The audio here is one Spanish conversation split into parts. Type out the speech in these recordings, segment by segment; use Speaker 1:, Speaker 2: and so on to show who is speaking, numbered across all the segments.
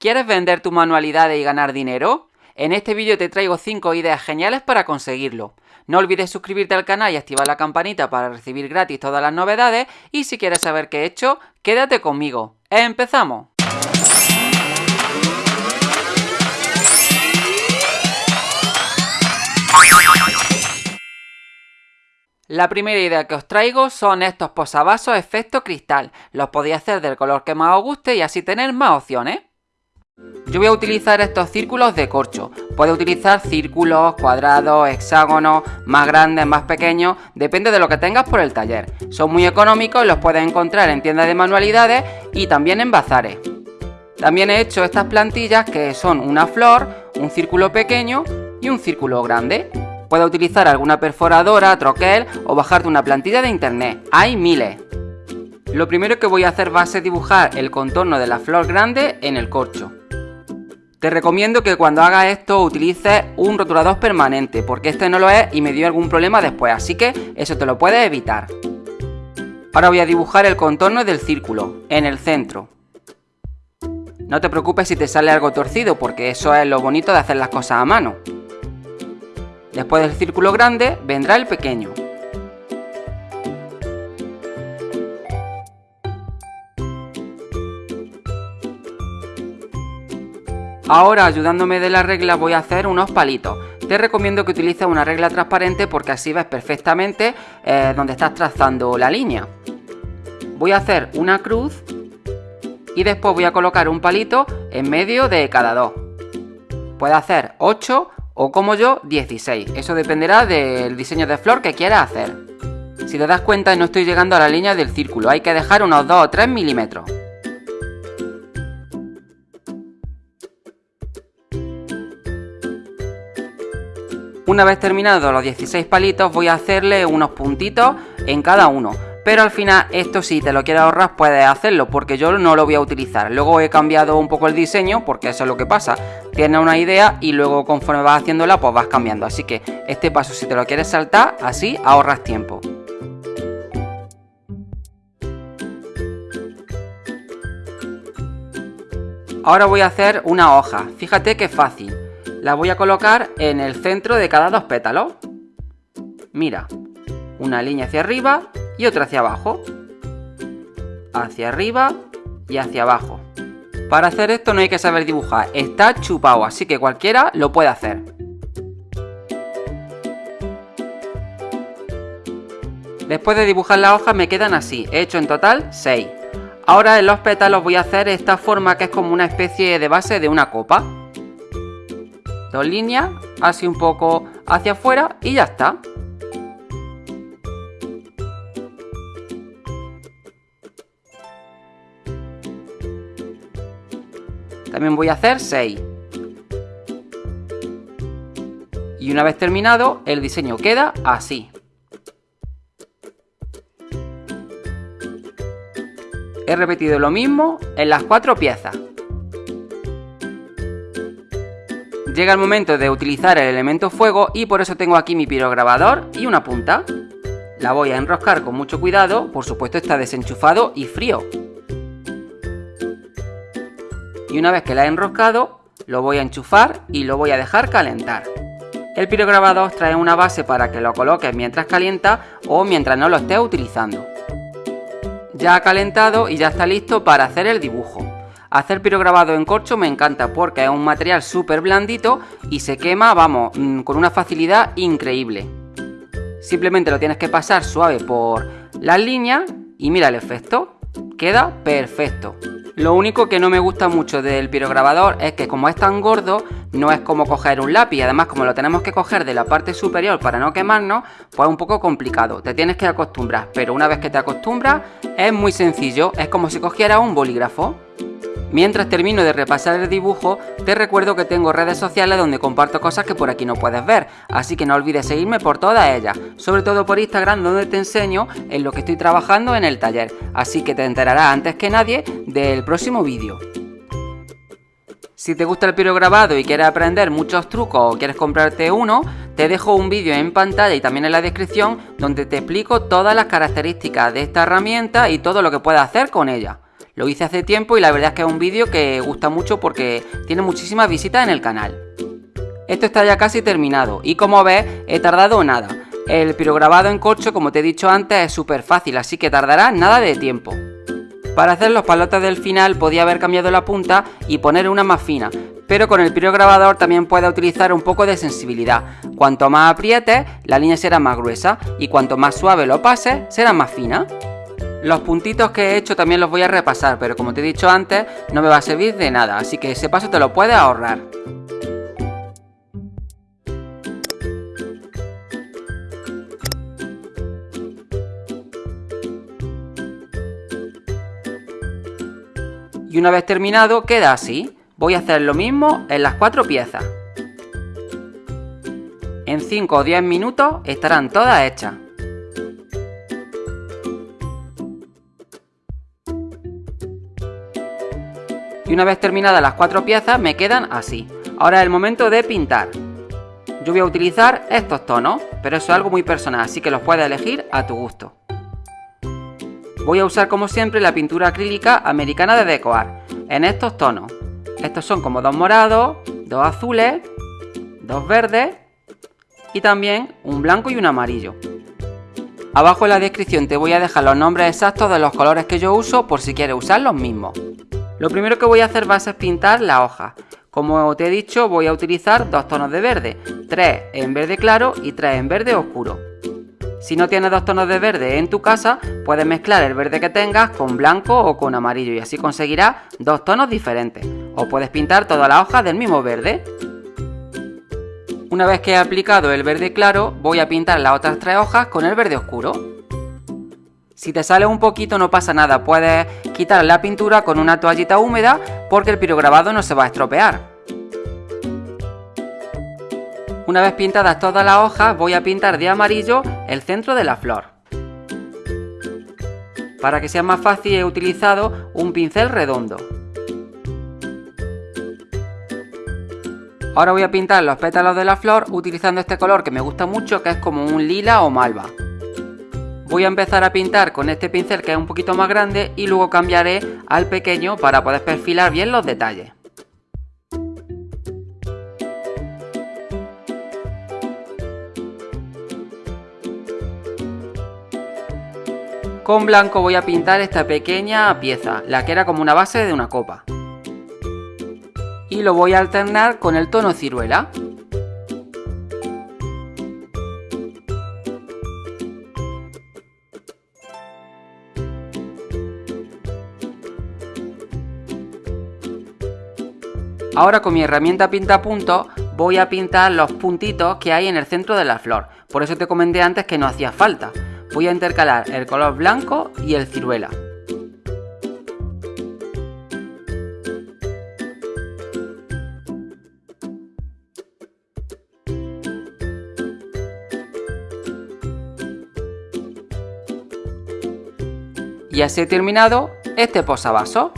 Speaker 1: ¿Quieres vender tus manualidades y ganar dinero? En este vídeo te traigo 5 ideas geniales para conseguirlo. No olvides suscribirte al canal y activar la campanita para recibir gratis todas las novedades y si quieres saber qué he hecho, quédate conmigo. ¡Empezamos! La primera idea que os traigo son estos posavasos efecto cristal. Los podéis hacer del color que más os guste y así tener más opciones. Yo voy a utilizar estos círculos de corcho. Puedes utilizar círculos, cuadrados, hexágonos, más grandes, más pequeños, depende de lo que tengas por el taller. Son muy económicos y los puedes encontrar en tiendas de manualidades y también en bazares. También he hecho estas plantillas que son una flor, un círculo pequeño y un círculo grande. Puedes utilizar alguna perforadora, troquel o bajarte una plantilla de internet. Hay miles. Lo primero que voy a hacer va a ser dibujar el contorno de la flor grande en el corcho. Te recomiendo que cuando hagas esto utilices un rotulador permanente, porque este no lo es y me dio algún problema después, así que eso te lo puedes evitar. Ahora voy a dibujar el contorno del círculo, en el centro. No te preocupes si te sale algo torcido, porque eso es lo bonito de hacer las cosas a mano. Después del círculo grande vendrá el pequeño. Ahora ayudándome de la regla voy a hacer unos palitos. Te recomiendo que utilices una regla transparente porque así ves perfectamente eh, donde estás trazando la línea. Voy a hacer una cruz y después voy a colocar un palito en medio de cada dos. Puedes hacer 8 o como yo 16. Eso dependerá del diseño de flor que quieras hacer. Si te das cuenta no estoy llegando a la línea del círculo, hay que dejar unos 2 o 3 milímetros. Una vez terminados los 16 palitos voy a hacerle unos puntitos en cada uno. Pero al final esto si te lo quieres ahorrar puedes hacerlo porque yo no lo voy a utilizar. Luego he cambiado un poco el diseño porque eso es lo que pasa. Tienes una idea y luego conforme vas haciéndola pues vas cambiando. Así que este paso si te lo quieres saltar así ahorras tiempo. Ahora voy a hacer una hoja. Fíjate que fácil. La voy a colocar en el centro de cada dos pétalos. Mira, una línea hacia arriba y otra hacia abajo. Hacia arriba y hacia abajo. Para hacer esto no hay que saber dibujar, está chupado, así que cualquiera lo puede hacer. Después de dibujar la hoja me quedan así, he hecho en total 6. Ahora en los pétalos voy a hacer esta forma que es como una especie de base de una copa. Dos líneas, así un poco hacia afuera y ya está. También voy a hacer 6. Y una vez terminado, el diseño queda así. He repetido lo mismo en las cuatro piezas. Llega el momento de utilizar el elemento fuego y por eso tengo aquí mi pirograbador y una punta. La voy a enroscar con mucho cuidado, por supuesto está desenchufado y frío y una vez que la he enroscado lo voy a enchufar y lo voy a dejar calentar. El pirograbador trae una base para que lo coloques mientras calienta o mientras no lo estés utilizando. Ya ha calentado y ya está listo para hacer el dibujo. Hacer pirograbado en corcho me encanta porque es un material súper blandito y se quema, vamos, mm, con una facilidad increíble. Simplemente lo tienes que pasar suave por las líneas y mira el efecto, queda perfecto. Lo único que no me gusta mucho del pirograbador es que como es tan gordo, no es como coger un lápiz. Además, como lo tenemos que coger de la parte superior para no quemarnos, pues es un poco complicado. Te tienes que acostumbrar, pero una vez que te acostumbras, es muy sencillo. Es como si cogieras un bolígrafo. Mientras termino de repasar el dibujo, te recuerdo que tengo redes sociales donde comparto cosas que por aquí no puedes ver, así que no olvides seguirme por todas ellas, sobre todo por Instagram donde te enseño en lo que estoy trabajando en el taller, así que te enterarás antes que nadie del próximo vídeo. Si te gusta el pirograbado y quieres aprender muchos trucos o quieres comprarte uno, te dejo un vídeo en pantalla y también en la descripción donde te explico todas las características de esta herramienta y todo lo que puedes hacer con ella. Lo hice hace tiempo y la verdad es que es un vídeo que gusta mucho porque tiene muchísimas visitas en el canal. Esto está ya casi terminado y como ves he tardado nada. El pirograbado en corcho como te he dicho antes es súper fácil así que tardará nada de tiempo. Para hacer los palotes del final podía haber cambiado la punta y poner una más fina, pero con el pirograbador también puedes utilizar un poco de sensibilidad. Cuanto más aprietes, la línea será más gruesa y cuanto más suave lo pases, será más fina. Los puntitos que he hecho también los voy a repasar, pero como te he dicho antes, no me va a servir de nada, así que ese paso te lo puedes ahorrar. Y una vez terminado, queda así. Voy a hacer lo mismo en las cuatro piezas. En 5 o 10 minutos estarán todas hechas. Y una vez terminadas las cuatro piezas me quedan así. Ahora es el momento de pintar. Yo voy a utilizar estos tonos, pero eso es algo muy personal, así que los puedes elegir a tu gusto. Voy a usar como siempre la pintura acrílica americana de Decoar, en estos tonos. Estos son como dos morados, dos azules, dos verdes y también un blanco y un amarillo. Abajo en la descripción te voy a dejar los nombres exactos de los colores que yo uso por si quieres usar los mismos. Lo primero que voy a hacer va a ser pintar la hoja. Como te he dicho voy a utilizar dos tonos de verde, tres en verde claro y tres en verde oscuro. Si no tienes dos tonos de verde en tu casa, puedes mezclar el verde que tengas con blanco o con amarillo y así conseguirás dos tonos diferentes. O puedes pintar toda la hoja del mismo verde. Una vez que he aplicado el verde claro, voy a pintar las otras tres hojas con el verde oscuro. Si te sale un poquito no pasa nada, puedes quitar la pintura con una toallita húmeda porque el pirograbado no se va a estropear. Una vez pintadas todas las hojas, voy a pintar de amarillo el centro de la flor. Para que sea más fácil he utilizado un pincel redondo. Ahora voy a pintar los pétalos de la flor utilizando este color que me gusta mucho que es como un lila o malva. Voy a empezar a pintar con este pincel que es un poquito más grande y luego cambiaré al pequeño para poder perfilar bien los detalles. Con blanco voy a pintar esta pequeña pieza, la que era como una base de una copa. Y lo voy a alternar con el tono ciruela. Ahora con mi herramienta pinta puntos voy a pintar los puntitos que hay en el centro de la flor. Por eso te comenté antes que no hacía falta voy a intercalar el color blanco y el ciruela. Y así he terminado este posavasos.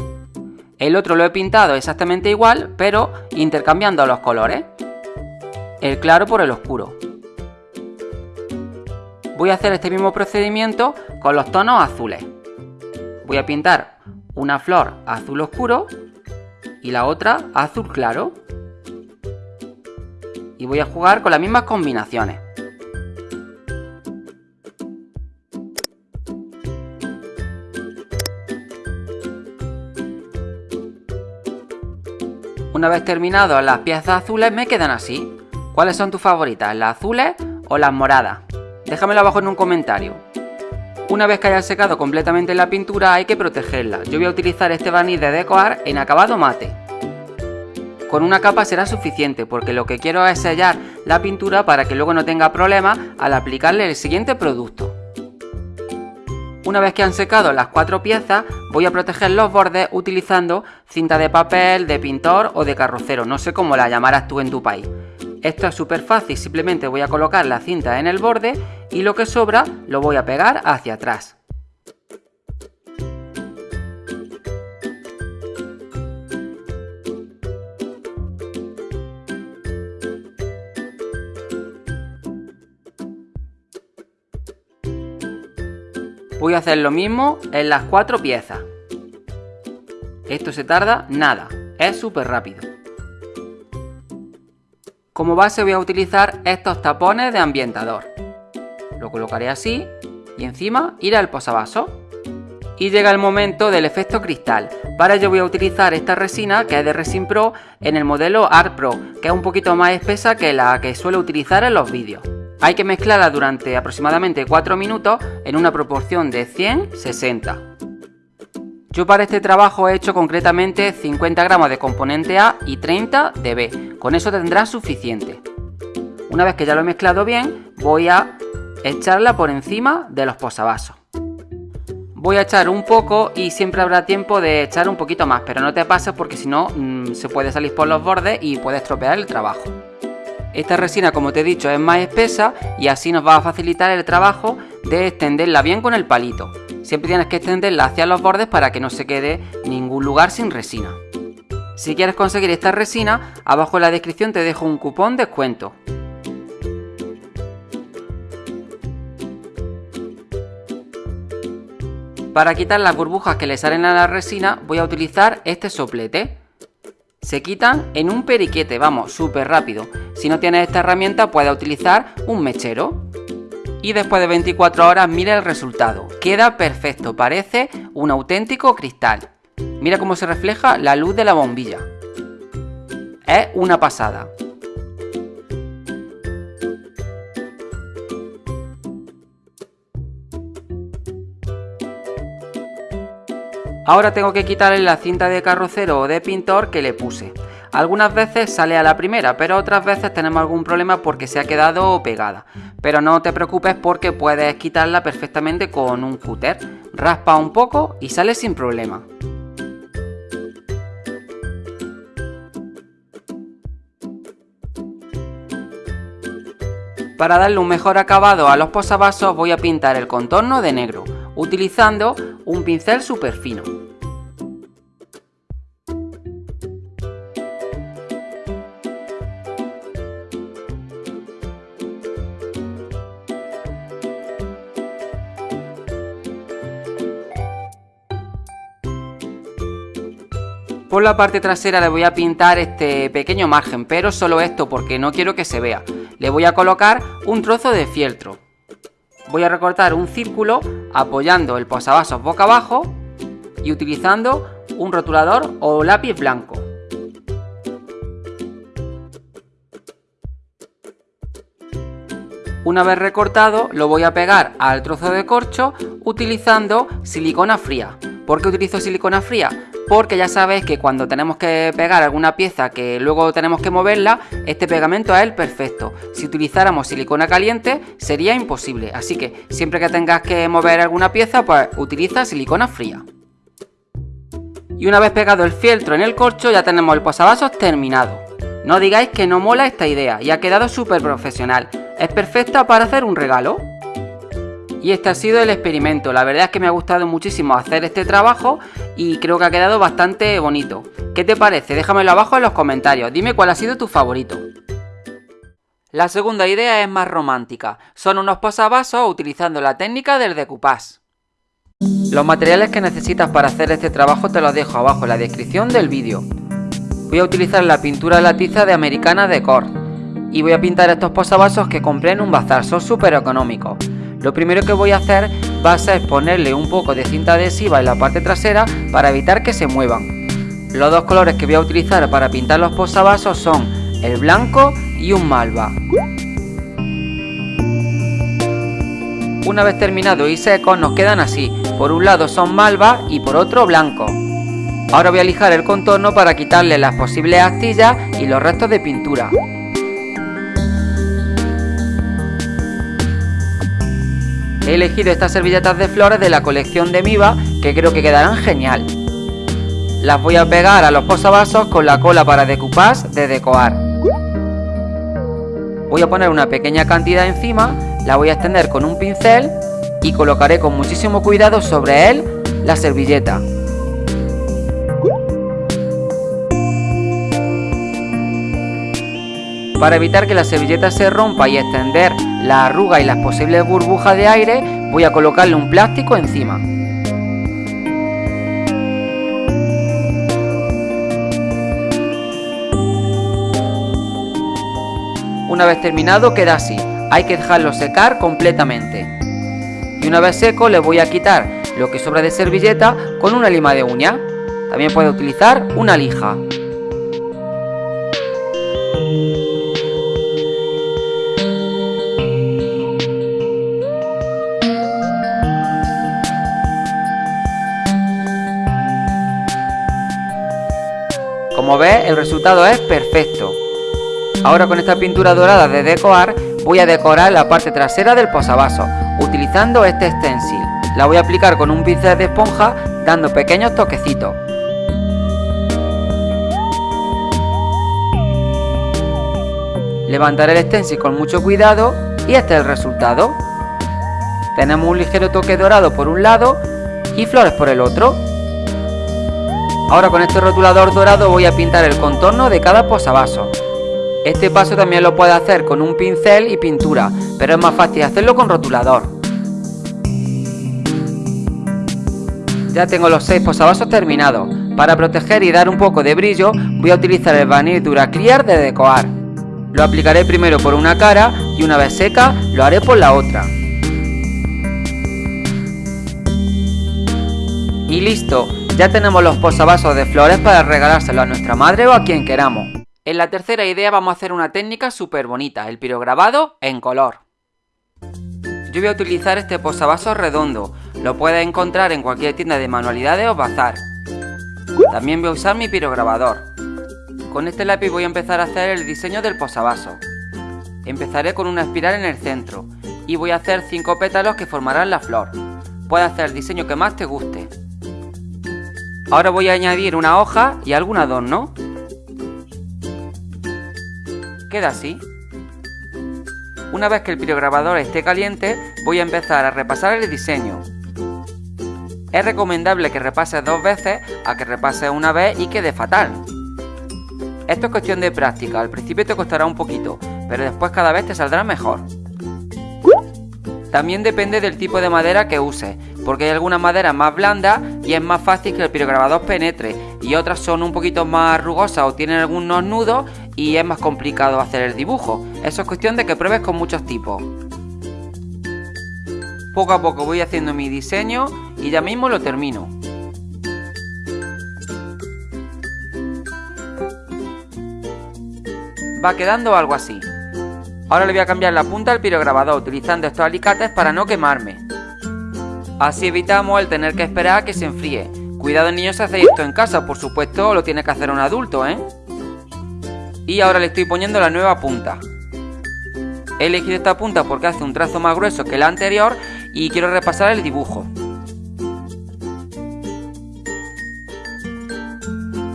Speaker 1: El otro lo he pintado exactamente igual, pero intercambiando los colores. El claro por el oscuro voy a hacer este mismo procedimiento con los tonos azules. Voy a pintar una flor azul oscuro y la otra azul claro. Y voy a jugar con las mismas combinaciones. Una vez terminado las piezas azules me quedan así. ¿Cuáles son tus favoritas? ¿Las azules o las moradas? Déjamelo abajo en un comentario. Una vez que haya secado completamente la pintura hay que protegerla. Yo voy a utilizar este barniz de Decoar en acabado mate. Con una capa será suficiente porque lo que quiero es sellar la pintura para que luego no tenga problemas al aplicarle el siguiente producto. Una vez que han secado las cuatro piezas, voy a proteger los bordes utilizando cinta de papel, de pintor o de carrocero, no sé cómo la llamarás tú en tu país. Esto es súper fácil, simplemente voy a colocar la cinta en el borde y lo que sobra lo voy a pegar hacia atrás. Voy a hacer lo mismo en las cuatro piezas. Esto se tarda nada, es súper rápido. Como base voy a utilizar estos tapones de ambientador. Lo colocaré así y encima irá el posavasos. Y llega el momento del efecto cristal. Para ello voy a utilizar esta resina que es de Resin Pro en el modelo Art Pro, que es un poquito más espesa que la que suelo utilizar en los vídeos. Hay que mezclarla durante aproximadamente 4 minutos en una proporción de 100-60. Yo para este trabajo he hecho concretamente 50 gramos de componente A y 30 de B, con eso tendrá suficiente. Una vez que ya lo he mezclado bien, voy a echarla por encima de los posavasos. Voy a echar un poco y siempre habrá tiempo de echar un poquito más, pero no te pases porque si no mm, se puede salir por los bordes y puede estropear el trabajo. Esta resina, como te he dicho, es más espesa y así nos va a facilitar el trabajo de extenderla bien con el palito. Siempre tienes que extenderla hacia los bordes para que no se quede ningún lugar sin resina. Si quieres conseguir esta resina, abajo en la descripción te dejo un cupón descuento. Para quitar las burbujas que le salen a la resina voy a utilizar este soplete. Se quitan en un periquete, vamos, súper rápido. Si no tienes esta herramienta puedes utilizar un mechero. Y después de 24 horas mira el resultado. Queda perfecto, parece un auténtico cristal. Mira cómo se refleja la luz de la bombilla. Es una pasada. Ahora tengo que quitarle la cinta de carrocero o de pintor que le puse. Algunas veces sale a la primera, pero otras veces tenemos algún problema porque se ha quedado pegada. Pero no te preocupes porque puedes quitarla perfectamente con un cúter. Raspa un poco y sale sin problema. Para darle un mejor acabado a los posavasos voy a pintar el contorno de negro, utilizando un pincel súper fino. Por la parte trasera le voy a pintar este pequeño margen, pero solo esto porque no quiero que se vea. Le voy a colocar un trozo de fieltro. Voy a recortar un círculo apoyando el posavasos boca abajo y utilizando un rotulador o lápiz blanco. Una vez recortado lo voy a pegar al trozo de corcho utilizando silicona fría. ¿Por qué utilizo silicona fría? Porque ya sabéis que cuando tenemos que pegar alguna pieza que luego tenemos que moverla, este pegamento es el perfecto. Si utilizáramos silicona caliente sería imposible, así que siempre que tengas que mover alguna pieza, pues utiliza silicona fría. Y una vez pegado el fieltro en el corcho ya tenemos el posavasos terminado. No digáis que no mola esta idea y ha quedado súper profesional. Es perfecta para hacer un regalo. Y este ha sido el experimento, la verdad es que me ha gustado muchísimo hacer este trabajo y creo que ha quedado bastante bonito. ¿Qué te parece? Déjamelo abajo en los comentarios, dime cuál ha sido tu favorito. La segunda idea es más romántica, son unos posavasos utilizando la técnica del decoupage. Los materiales que necesitas para hacer este trabajo te los dejo abajo en la descripción del vídeo. Voy a utilizar la pintura de la tiza de Americana Decor y voy a pintar estos posavasos que compré en un bazar, son súper económicos. Lo primero que voy a hacer va a ser ponerle un poco de cinta adhesiva en la parte trasera para evitar que se muevan. Los dos colores que voy a utilizar para pintar los posavasos son el blanco y un malva. Una vez terminado y secos nos quedan así, por un lado son malva y por otro blanco. Ahora voy a lijar el contorno para quitarle las posibles astillas y los restos de pintura. He elegido estas servilletas de flores de la colección de Miva que creo que quedarán genial. Las voy a pegar a los posavasos con la cola para decoupage de Decoar. Voy a poner una pequeña cantidad encima, la voy a extender con un pincel y colocaré con muchísimo cuidado sobre él la servilleta. Para evitar que la servilleta se rompa y extender la arruga y las posibles burbujas de aire, voy a colocarle un plástico encima. Una vez terminado queda así, hay que dejarlo secar completamente. Y una vez seco le voy a quitar lo que sobra de servilleta con una lima de uña. También puede utilizar una lija. Como ves, el resultado es perfecto. Ahora con esta pintura dorada de decorar, voy a decorar la parte trasera del posavasos, utilizando este stencil. La voy a aplicar con un pincel de esponja, dando pequeños toquecitos. Levantaré el stencil con mucho cuidado y este es el resultado. Tenemos un ligero toque dorado por un lado y flores por el otro. Ahora con este rotulador dorado voy a pintar el contorno de cada posavasos. Este paso también lo puedes hacer con un pincel y pintura, pero es más fácil hacerlo con rotulador. Ya tengo los 6 posavasos terminados. Para proteger y dar un poco de brillo, voy a utilizar el Vanille Clear de Decoar. Lo aplicaré primero por una cara y una vez seca, lo haré por la otra. Y listo, ya tenemos los posavasos de flores para regalárselo a nuestra madre o a quien queramos. En la tercera idea vamos a hacer una técnica súper bonita, el pirograbado en color. Yo voy a utilizar este posavasos redondo, lo puedes encontrar en cualquier tienda de manualidades o bazar. También voy a usar mi pirograbador. Con este lápiz voy a empezar a hacer el diseño del posavasos. Empezaré con una espiral en el centro y voy a hacer 5 pétalos que formarán la flor. Puedes hacer el diseño que más te guste. Ahora voy a añadir una hoja y algún adorno. Queda así. Una vez que el pirograbador esté caliente, voy a empezar a repasar el diseño. Es recomendable que repases dos veces a que repases una vez y quede fatal. Esto es cuestión de práctica, al principio te costará un poquito, pero después cada vez te saldrá mejor. También depende del tipo de madera que uses, porque hay algunas maderas más blandas y es más fácil que el pirograbador penetre, y otras son un poquito más rugosas o tienen algunos nudos y es más complicado hacer el dibujo. Eso es cuestión de que pruebes con muchos tipos. Poco a poco voy haciendo mi diseño y ya mismo lo termino. Va quedando algo así. Ahora le voy a cambiar la punta al pirograbador utilizando estos alicates para no quemarme. Así evitamos el tener que esperar a que se enfríe. Cuidado niños si hacéis esto en casa, por supuesto lo tiene que hacer un adulto, ¿eh? Y ahora le estoy poniendo la nueva punta. He elegido esta punta porque hace un trazo más grueso que la anterior y quiero repasar el dibujo.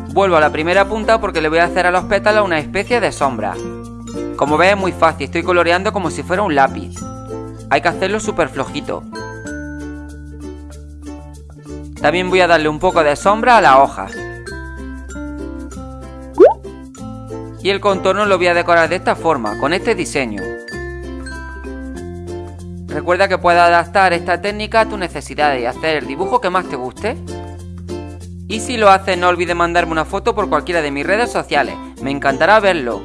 Speaker 1: Vuelvo a la primera punta porque le voy a hacer a los pétalos una especie de sombra. Como ves es muy fácil, estoy coloreando como si fuera un lápiz. Hay que hacerlo súper flojito. También voy a darle un poco de sombra a la hoja. Y el contorno lo voy a decorar de esta forma, con este diseño. Recuerda que puedes adaptar esta técnica a tus necesidades y hacer el dibujo que más te guste. Y si lo haces no olvides mandarme una foto por cualquiera de mis redes sociales, me encantará verlo.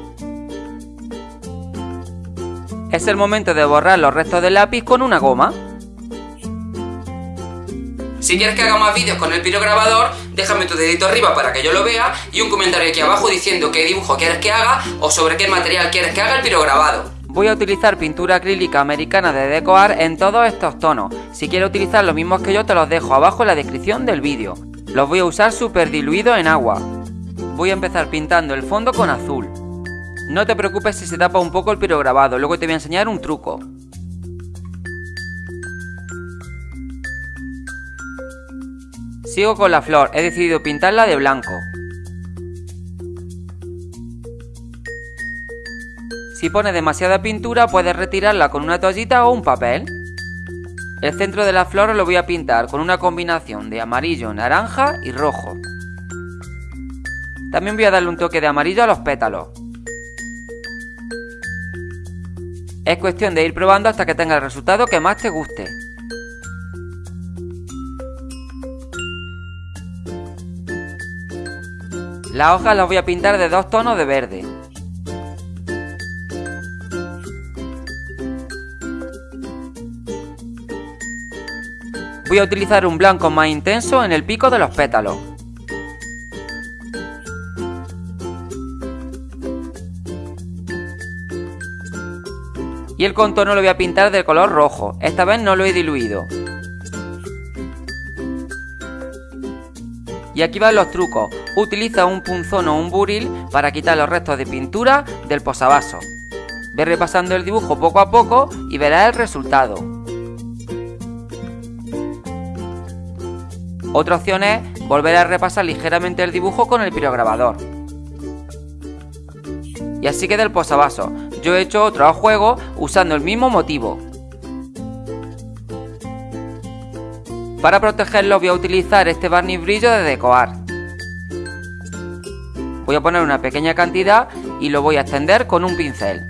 Speaker 1: Es el momento de borrar los restos del lápiz con una goma. Si quieres que haga más vídeos con el pirograbador, déjame tu dedito arriba para que yo lo vea y un comentario aquí abajo diciendo qué dibujo quieres que haga o sobre qué material quieres que haga el pirograbado. Voy a utilizar pintura acrílica americana de Decoar en todos estos tonos. Si quieres utilizar los mismos que yo te los dejo abajo en la descripción del vídeo. Los voy a usar súper diluidos en agua. Voy a empezar pintando el fondo con azul. No te preocupes si se tapa un poco el pirograbado, luego te voy a enseñar un truco. Sigo con la flor, he decidido pintarla de blanco. Si pones demasiada pintura puedes retirarla con una toallita o un papel. El centro de la flor lo voy a pintar con una combinación de amarillo, naranja y rojo. También voy a darle un toque de amarillo a los pétalos. Es cuestión de ir probando hasta que tenga el resultado que más te guste. Las hojas las voy a pintar de dos tonos de verde. Voy a utilizar un blanco más intenso en el pico de los pétalos. Y el contorno lo voy a pintar de color rojo, esta vez no lo he diluido. Y aquí van los trucos utiliza un punzón o un buril para quitar los restos de pintura del posavasos. Ve repasando el dibujo poco a poco y verás el resultado. Otra opción es volver a repasar ligeramente el dibujo con el pirograbador. Y así queda el posavasos. Yo he hecho otro juego usando el mismo motivo. Para protegerlo voy a utilizar este barniz brillo de decoar. Voy a poner una pequeña cantidad y lo voy a extender con un pincel.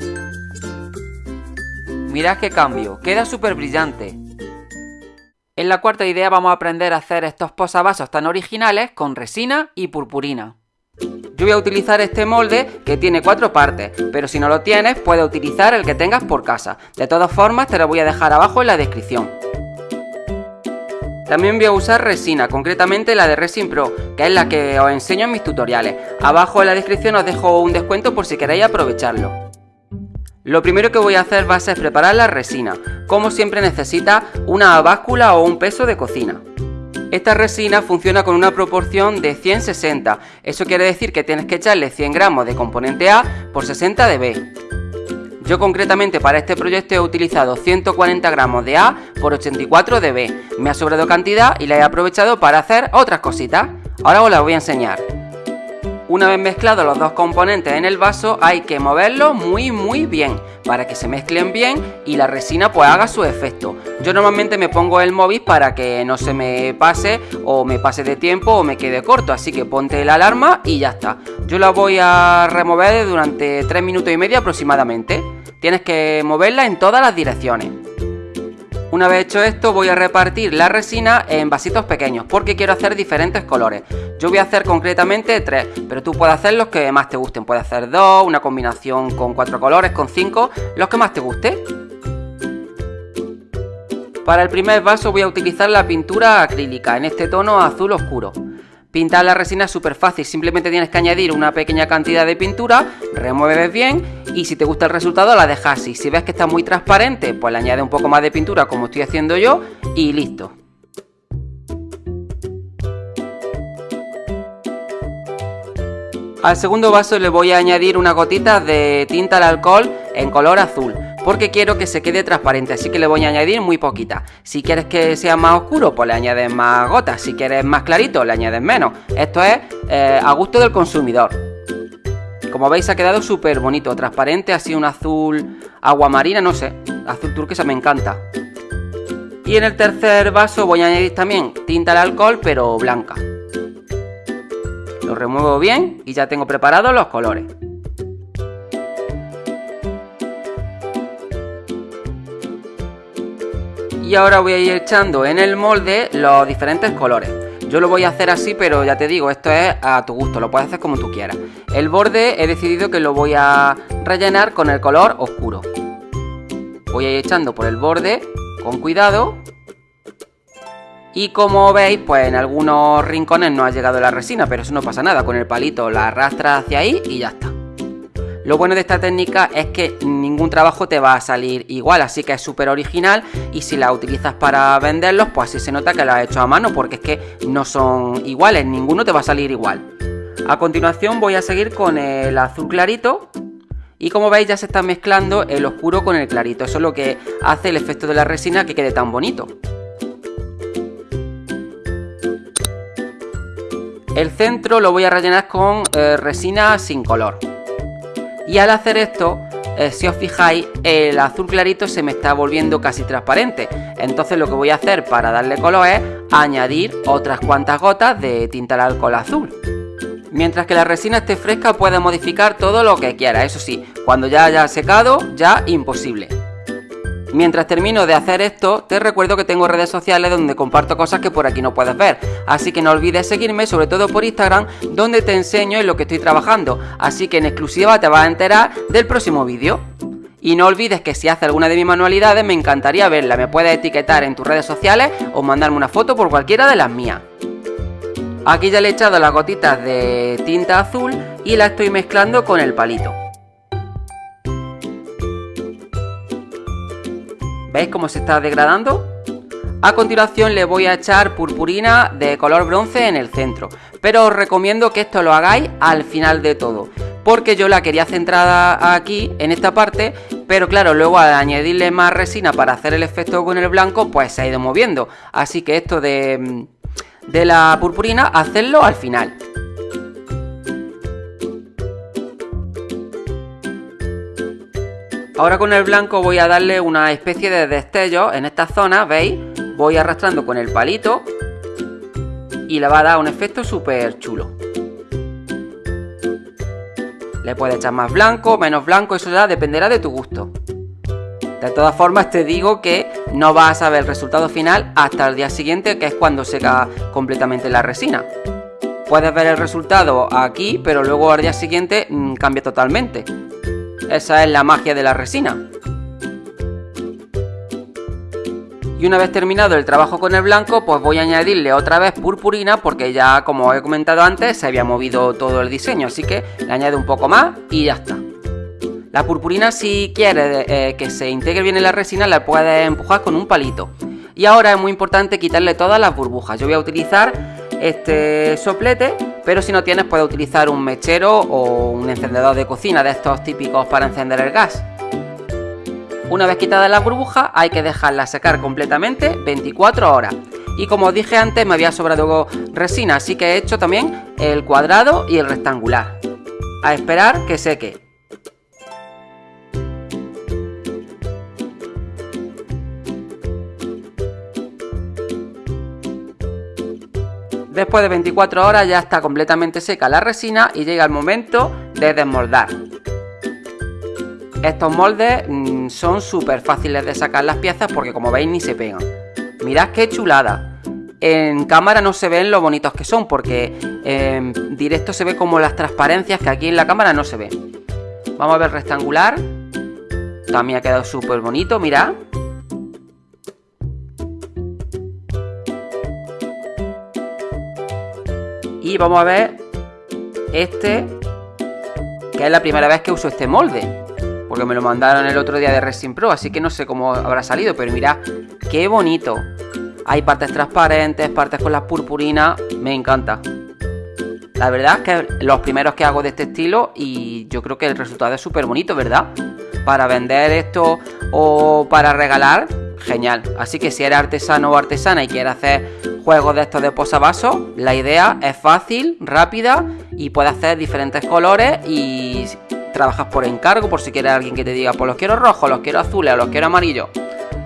Speaker 1: Mirad qué cambio, queda súper brillante. En la cuarta idea vamos a aprender a hacer estos posavasos tan originales con resina y purpurina. Yo voy a utilizar este molde que tiene cuatro partes, pero si no lo tienes puedes utilizar el que tengas por casa. De todas formas te lo voy a dejar abajo en la descripción. También voy a usar resina, concretamente la de Resin Pro, que es la que os enseño en mis tutoriales. Abajo en la descripción os dejo un descuento por si queréis aprovecharlo. Lo primero que voy a hacer va a ser preparar la resina. Como siempre necesita una báscula o un peso de cocina. Esta resina funciona con una proporción de 100-60, eso quiere decir que tienes que echarle 100 gramos de componente A por 60 de B. Yo concretamente para este proyecto he utilizado 140 gramos de A por 84 de B. Me ha sobrado cantidad y la he aprovechado para hacer otras cositas. Ahora os las voy a enseñar. Una vez mezclados los dos componentes en el vaso hay que moverlos muy muy bien para que se mezclen bien y la resina pues haga su efecto. Yo normalmente me pongo el móvil para que no se me pase o me pase de tiempo o me quede corto, así que ponte la alarma y ya está. Yo la voy a remover durante 3 minutos y medio aproximadamente. Tienes que moverla en todas las direcciones. Una vez hecho esto voy a repartir la resina en vasitos pequeños porque quiero hacer diferentes colores. Yo voy a hacer concretamente tres, pero tú puedes hacer los que más te gusten. Puedes hacer dos, una combinación con cuatro colores, con cinco, los que más te guste. Para el primer vaso voy a utilizar la pintura acrílica en este tono azul oscuro. Pintar la resina es súper fácil, simplemente tienes que añadir una pequeña cantidad de pintura, remueves bien y si te gusta el resultado la dejas así. Si ves que está muy transparente, pues le añades un poco más de pintura como estoy haciendo yo y listo. Al segundo vaso le voy a añadir una gotita de tinta al alcohol en color azul porque quiero que se quede transparente, así que le voy a añadir muy poquita. Si quieres que sea más oscuro, pues le añades más gotas, si quieres más clarito, le añades menos. Esto es eh, a gusto del consumidor. Como veis ha quedado súper bonito, transparente, así un azul agua marina, no sé, azul turquesa me encanta. Y en el tercer vaso voy a añadir también tinta de alcohol, pero blanca. Lo remuevo bien y ya tengo preparados los colores. Y ahora voy a ir echando en el molde los diferentes colores. Yo lo voy a hacer así, pero ya te digo, esto es a tu gusto, lo puedes hacer como tú quieras. El borde he decidido que lo voy a rellenar con el color oscuro. Voy a ir echando por el borde con cuidado. Y como veis, pues en algunos rincones no ha llegado la resina, pero eso no pasa nada. Con el palito la arrastra hacia ahí y ya está. Lo bueno de esta técnica es que ningún trabajo te va a salir igual, así que es súper original y si la utilizas para venderlos, pues así se nota que lo has hecho a mano porque es que no son iguales, ninguno te va a salir igual. A continuación voy a seguir con el azul clarito y como veis ya se está mezclando el oscuro con el clarito, eso es lo que hace el efecto de la resina que quede tan bonito. El centro lo voy a rellenar con eh, resina sin color. Y al hacer esto, eh, si os fijáis, el azul clarito se me está volviendo casi transparente. Entonces lo que voy a hacer para darle color es añadir otras cuantas gotas de tinta al alcohol azul. Mientras que la resina esté fresca puede modificar todo lo que quiera, eso sí, cuando ya haya secado, ya imposible. Mientras termino de hacer esto, te recuerdo que tengo redes sociales donde comparto cosas que por aquí no puedes ver. Así que no olvides seguirme, sobre todo por Instagram, donde te enseño en lo que estoy trabajando. Así que en exclusiva te vas a enterar del próximo vídeo. Y no olvides que si haces alguna de mis manualidades me encantaría verla, me puedes etiquetar en tus redes sociales o mandarme una foto por cualquiera de las mías. Aquí ya le he echado las gotitas de tinta azul y la estoy mezclando con el palito. ¿Veis cómo se está degradando? A continuación le voy a echar purpurina de color bronce en el centro, pero os recomiendo que esto lo hagáis al final de todo, porque yo la quería centrada aquí, en esta parte, pero claro, luego al añadirle más resina para hacer el efecto con el blanco, pues se ha ido moviendo, así que esto de de la purpurina, hacerlo al final. Ahora con el blanco voy a darle una especie de destello en esta zona, ¿veis? Voy arrastrando con el palito y le va a dar un efecto súper chulo. Le puedes echar más blanco, menos blanco, eso ya dependerá de tu gusto. De todas formas te digo que no vas a ver el resultado final hasta el día siguiente que es cuando seca completamente la resina. Puedes ver el resultado aquí pero luego al día siguiente mm, cambia totalmente. Esa es la magia de la resina. Y una vez terminado el trabajo con el blanco, pues voy a añadirle otra vez purpurina porque ya, como he comentado antes, se había movido todo el diseño. Así que le añado un poco más y ya está. La purpurina si quieres eh, que se integre bien en la resina la puedes empujar con un palito. Y ahora es muy importante quitarle todas las burbujas. Yo voy a utilizar este soplete, pero si no tienes puedes utilizar un mechero o un encendedor de cocina de estos típicos para encender el gas. Una vez quitada la burbuja hay que dejarla secar completamente 24 horas. Y como os dije antes me había sobrado resina, así que he hecho también el cuadrado y el rectangular. A esperar que seque. Después de 24 horas ya está completamente seca la resina y llega el momento de desmoldar. Estos moldes mm, son súper fáciles de sacar las piezas porque como veis ni se pegan. Mirad qué chulada. En cámara no se ven lo bonitos que son porque en directo se ve como las transparencias que aquí en la cámara no se ven. Vamos a ver rectangular. También ha quedado súper bonito, mirad. Y vamos a ver este, que es la primera vez que uso este molde. Porque me lo mandaron el otro día de Resin Pro, así que no sé cómo habrá salido, pero mirad, qué bonito. Hay partes transparentes, partes con las purpurinas, me encanta. La verdad es que los primeros que hago de este estilo y yo creo que el resultado es súper bonito, ¿verdad? Para vender esto o para regalar, genial. Así que si eres artesano o artesana y quieres hacer juegos de estos de posavasos, la idea es fácil, rápida y puedes hacer diferentes colores y trabajas por encargo, por si quieres alguien que te diga, pues los quiero rojos, los quiero azules o los quiero amarillos.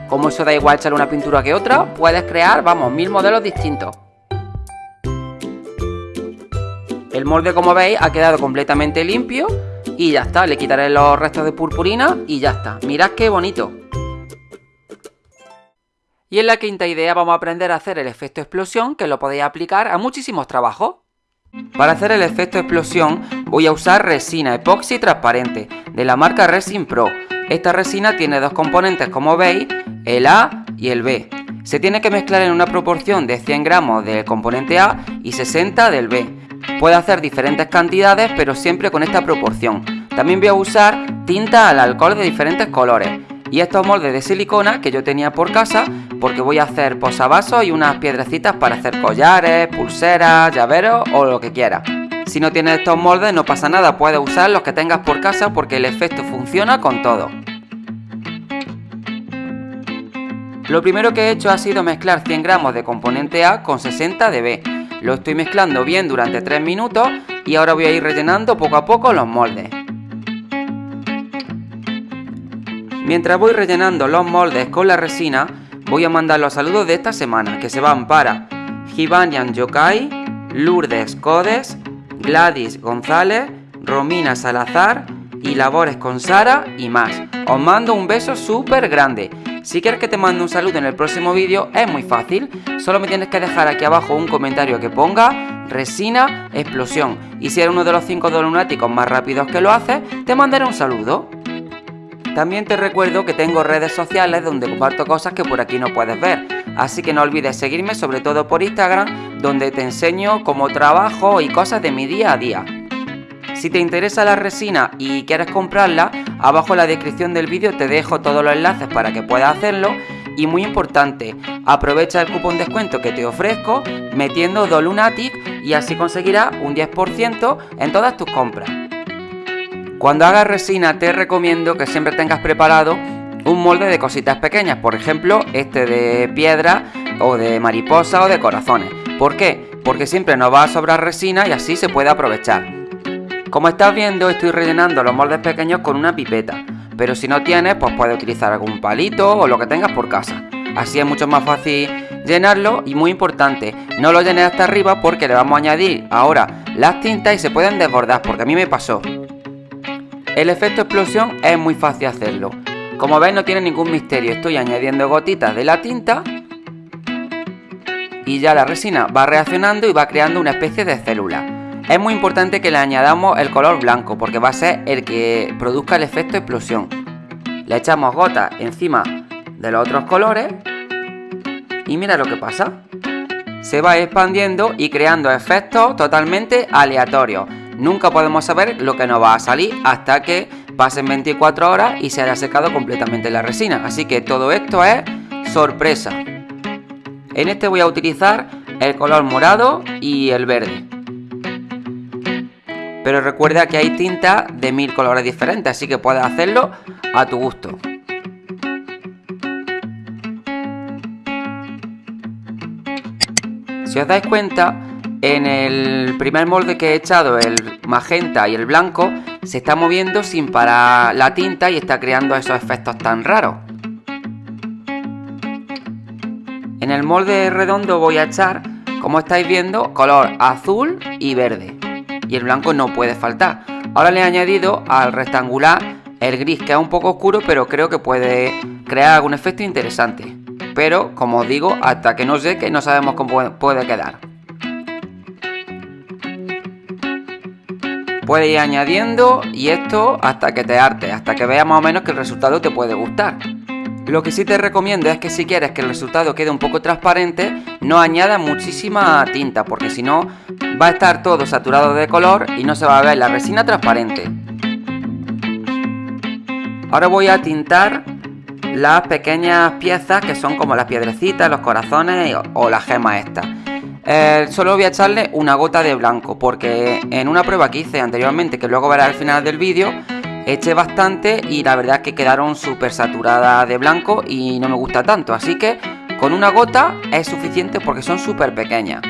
Speaker 1: Como eso da igual echar una pintura que otra, puedes crear, vamos, mil modelos distintos. El molde, como veis, ha quedado completamente limpio y ya está. Le quitaré los restos de purpurina y ya está. Mirad qué bonito. Y en la quinta idea vamos a aprender a hacer el efecto explosión que lo podéis aplicar a muchísimos trabajos. Para hacer el efecto explosión voy a usar resina epoxi transparente de la marca Resin Pro. Esta resina tiene dos componentes como veis, el A y el B. Se tiene que mezclar en una proporción de 100 gramos del componente A y 60 del B. Puede hacer diferentes cantidades pero siempre con esta proporción. También voy a usar tinta al alcohol de diferentes colores y estos moldes de silicona que yo tenía por casa porque voy a hacer posavasos y unas piedrecitas para hacer collares, pulseras, llaveros o lo que quiera. Si no tienes estos moldes no pasa nada, puedes usar los que tengas por casa porque el efecto funciona con todo. Lo primero que he hecho ha sido mezclar 100 gramos de componente A con 60 de B. Lo estoy mezclando bien durante 3 minutos y ahora voy a ir rellenando poco a poco los moldes. Mientras voy rellenando los moldes con la resina, voy a mandar los saludos de esta semana, que se van para Givanian Yokai, Lourdes Codes, Gladys González, Romina Salazar y Labores con Sara y más. Os mando un beso súper grande. Si quieres que te mande un saludo en el próximo vídeo, es muy fácil. Solo me tienes que dejar aquí abajo un comentario que ponga resina explosión. Y si eres uno de los 5 lunáticos más rápidos que lo haces, te mandaré un saludo. También te recuerdo que tengo redes sociales donde comparto cosas que por aquí no puedes ver, así que no olvides seguirme sobre todo por Instagram donde te enseño cómo trabajo y cosas de mi día a día. Si te interesa la resina y quieres comprarla, abajo en la descripción del vídeo te dejo todos los enlaces para que puedas hacerlo y muy importante, aprovecha el cupón descuento que te ofrezco metiendo Dolunatic y así conseguirás un 10% en todas tus compras. Cuando hagas resina te recomiendo que siempre tengas preparado un molde de cositas pequeñas, por ejemplo este de piedra o de mariposa o de corazones. ¿Por qué? Porque siempre nos va a sobrar resina y así se puede aprovechar. Como estás viendo estoy rellenando los moldes pequeños con una pipeta, pero si no tienes pues puedes utilizar algún palito o lo que tengas por casa. Así es mucho más fácil llenarlo y muy importante, no lo llenes hasta arriba porque le vamos a añadir ahora las tintas y se pueden desbordar porque a mí me pasó. El efecto explosión es muy fácil hacerlo. Como veis no tiene ningún misterio, estoy añadiendo gotitas de la tinta y ya la resina va reaccionando y va creando una especie de célula. Es muy importante que le añadamos el color blanco porque va a ser el que produzca el efecto explosión. Le echamos gotas encima de los otros colores y mira lo que pasa. Se va expandiendo y creando efectos totalmente aleatorios. Nunca podemos saber lo que nos va a salir hasta que pasen 24 horas y se haya secado completamente la resina. Así que todo esto es sorpresa. En este voy a utilizar el color morado y el verde. Pero recuerda que hay tintas de mil colores diferentes, así que puedes hacerlo a tu gusto. Si os dais cuenta, en el primer molde que he echado, el magenta y el blanco, se está moviendo sin parar la tinta y está creando esos efectos tan raros. En el molde redondo voy a echar, como estáis viendo, color azul y verde. Y el blanco no puede faltar. Ahora le he añadido al rectangular el gris, que es un poco oscuro, pero creo que puede crear algún efecto interesante. Pero, como os digo, hasta que no sé que no sabemos cómo puede quedar. Puedes ir añadiendo y esto hasta que te arte, hasta que veas más o menos que el resultado te puede gustar. Lo que sí te recomiendo es que si quieres que el resultado quede un poco transparente, no añadas muchísima tinta, porque si no va a estar todo saturado de color y no se va a ver la resina transparente. Ahora voy a tintar las pequeñas piezas que son como las piedrecitas, los corazones o, las gemas estas. Eh, solo voy a echarle una gota de blanco porque en una prueba que hice anteriormente que luego verás al final del vídeo eché bastante y la verdad es que quedaron súper saturadas de blanco y no me gusta tanto. Así que con una gota es suficiente porque son súper pequeñas.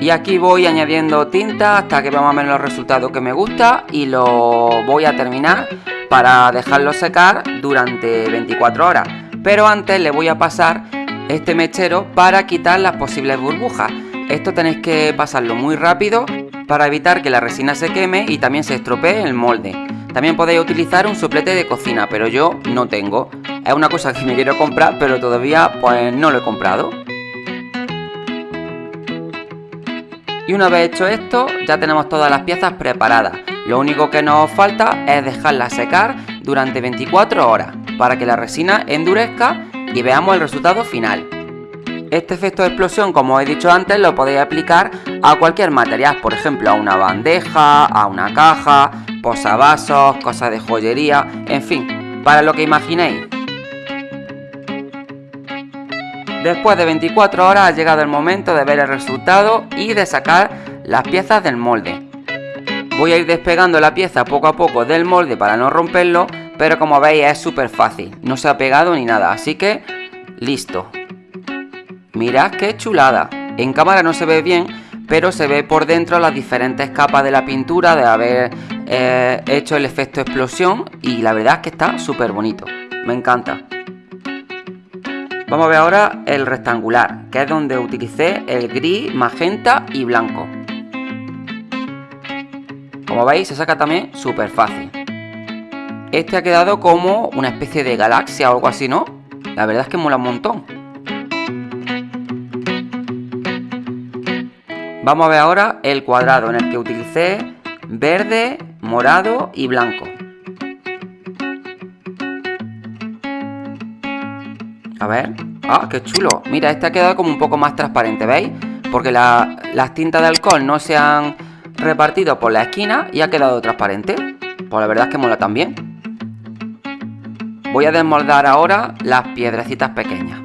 Speaker 1: Y aquí voy añadiendo tinta hasta que vamos a ver los resultados que me gusta y lo voy a terminar para dejarlo secar durante 24 horas. Pero antes le voy a pasar este mechero para quitar las posibles burbujas. Esto tenéis que pasarlo muy rápido para evitar que la resina se queme y también se estropee el molde. También podéis utilizar un soplete de cocina, pero yo no tengo. Es una cosa que me quiero comprar, pero todavía pues no lo he comprado. Y una vez hecho esto, ya tenemos todas las piezas preparadas. Lo único que nos falta es dejarlas secar durante 24 horas para que la resina endurezca y veamos el resultado final. Este efecto de explosión, como he dicho antes, lo podéis aplicar a cualquier material, por ejemplo a una bandeja, a una caja, posavasos, cosas de joyería, en fin, para lo que imaginéis. Después de 24 horas ha llegado el momento de ver el resultado y de sacar las piezas del molde. Voy a ir despegando la pieza poco a poco del molde para no romperlo pero como veis es súper fácil, no se ha pegado ni nada, así que listo. Mirad qué chulada. En cámara no se ve bien, pero se ve por dentro las diferentes capas de la pintura de haber eh, hecho el efecto explosión y la verdad es que está súper bonito. Me encanta. Vamos a ver ahora el rectangular, que es donde utilicé el gris, magenta y blanco. Como veis se saca también súper fácil. Este ha quedado como una especie de galaxia o algo así, ¿no? La verdad es que mola un montón. Vamos a ver ahora el cuadrado en el que utilicé verde, morado y blanco. A ver. ¡Ah, qué chulo! Mira, este ha quedado como un poco más transparente, ¿veis? Porque las tintas de alcohol no se han repartido por la esquina y ha quedado transparente. Pues la verdad es que mola también. Voy a desmoldar ahora las piedrecitas pequeñas.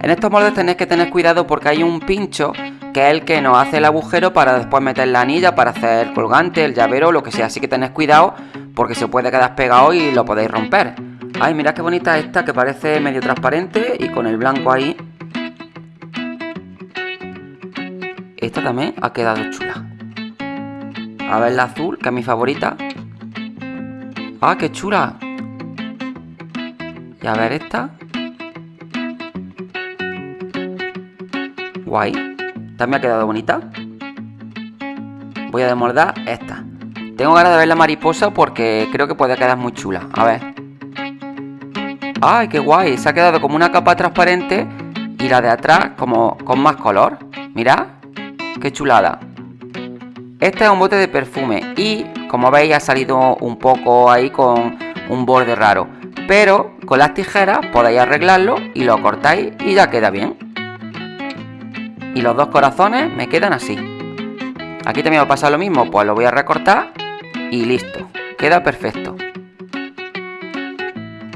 Speaker 1: En estos moldes tenéis que tener cuidado porque hay un pincho que es el que nos hace el agujero para después meter la anilla para hacer el colgante, el llavero, lo que sea. Así que tenéis cuidado porque se puede quedar pegado y lo podéis romper. Ay, mirad qué bonita esta que parece medio transparente y con el blanco ahí. Esta también ha quedado chula. A ver la azul, que es mi favorita. ¡Ah, qué chula! A ver esta. Guay. También ha quedado bonita. Voy a desmoldar esta. Tengo ganas de ver la mariposa porque creo que puede quedar muy chula. A ver. ¡Ay, qué guay! Se ha quedado como una capa transparente y la de atrás como con más color. Mirad. ¡Qué chulada! Este es un bote de perfume y, como veis, ha salido un poco ahí con un borde raro. Pero con las tijeras podéis arreglarlo y lo cortáis y ya queda bien. Y los dos corazones me quedan así. Aquí también va a pasar lo mismo, pues lo voy a recortar y listo. Queda perfecto.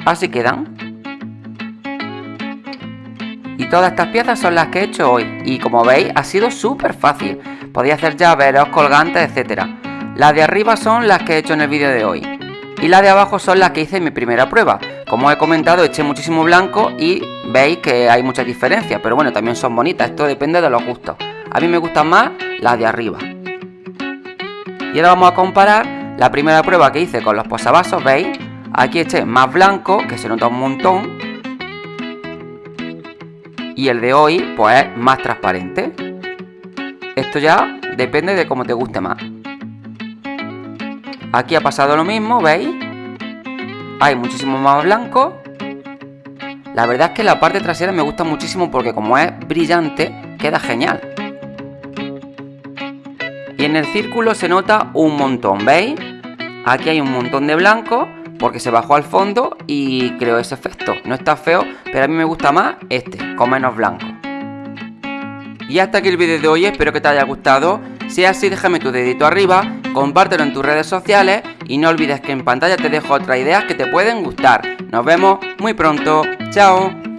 Speaker 1: Así quedan. Y todas estas piezas son las que he hecho hoy. Y como veis, ha sido súper fácil. Podéis hacer llaveros, colgantes, etc. Las de arriba son las que he hecho en el vídeo de hoy. Y las de abajo son las que hice en mi primera prueba. Como he comentado, eché muchísimo blanco y veis que hay mucha diferencia. Pero bueno, también son bonitas. Esto depende de los gustos. A mí me gustan más las de arriba. Y ahora vamos a comparar la primera prueba que hice con los posavasos, ¿veis? Aquí eché más blanco, que se nota un montón. Y el de hoy, pues es más transparente. Esto ya depende de cómo te guste más. Aquí ha pasado lo mismo, ¿veis? Hay muchísimo más blanco. La verdad es que la parte trasera me gusta muchísimo porque como es brillante, queda genial. Y en el círculo se nota un montón, ¿veis? Aquí hay un montón de blanco porque se bajó al fondo y creo ese efecto. No está feo, pero a mí me gusta más este, con menos blanco. Y hasta aquí el vídeo de hoy, espero que te haya gustado. Si es así, déjame tu dedito arriba, compártelo en tus redes sociales y no olvides que en pantalla te dejo otras ideas que te pueden gustar. Nos vemos muy pronto. Chao.